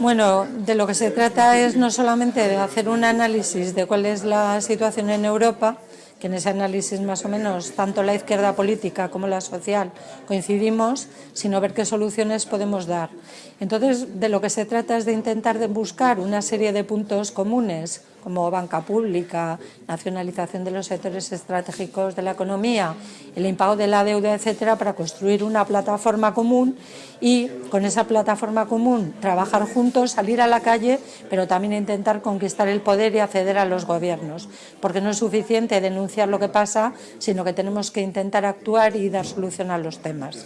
Bueno, de lo que se trata es no solamente de hacer un análisis de cuál es la situación en Europa, que en ese análisis más o menos tanto la izquierda política como la social coincidimos, sino ver qué soluciones podemos dar. Entonces, de lo que se trata es de intentar de buscar una serie de puntos comunes como banca pública, nacionalización de los sectores estratégicos de la economía, el impago de la deuda, etcétera, para construir una plataforma común y con esa plataforma común trabajar juntos, salir a la calle, pero también intentar conquistar el poder y acceder a los gobiernos, porque no es suficiente denunciar lo que pasa, sino que tenemos que intentar actuar y dar solución a los temas.